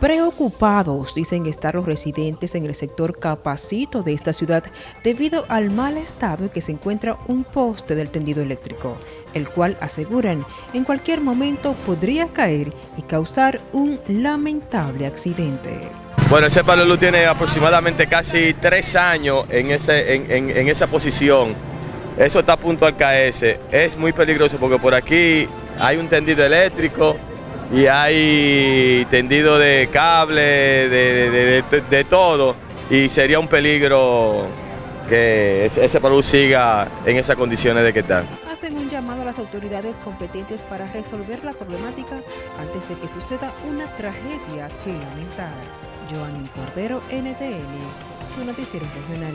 Preocupados, dicen estar los residentes en el sector Capacito de esta ciudad debido al mal estado en que se encuentra un poste del tendido eléctrico, el cual aseguran en cualquier momento podría caer y causar un lamentable accidente. Bueno, ese palo luz tiene aproximadamente casi tres años en, ese, en, en esa posición. Eso está a punto al caerse. Es muy peligroso porque por aquí hay un tendido eléctrico, y hay tendido de cable, de, todo, y sería un peligro que ese palu siga en esas condiciones de que está. Hacen un llamado a las autoridades competentes para resolver la problemática antes de que suceda una tragedia que lamentar. Joanny Cordero, NTN, su noticiero regional.